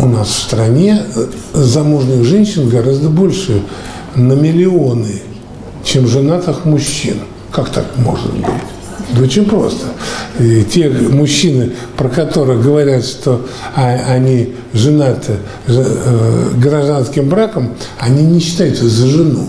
у нас в стране э, замужних женщин гораздо больше на миллионы, чем женатых мужчин. Как так может быть? Да очень просто. И те мужчины, про которых говорят, что а, они женаты э, э, гражданским браком, они не считаются за жену.